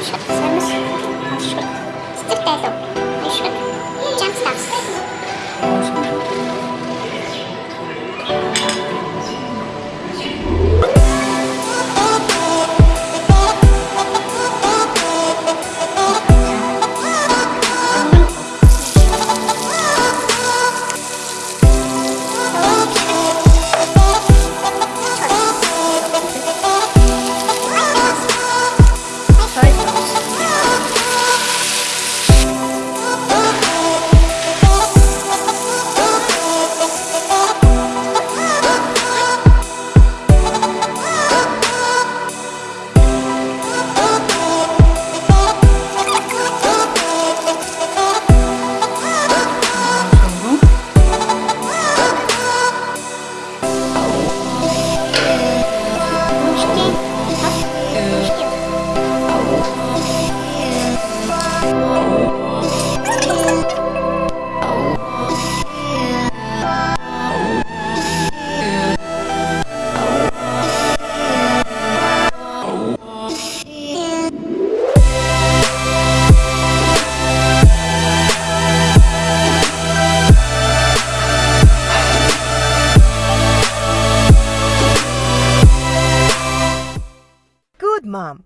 Sticks. Stick that up. Mom,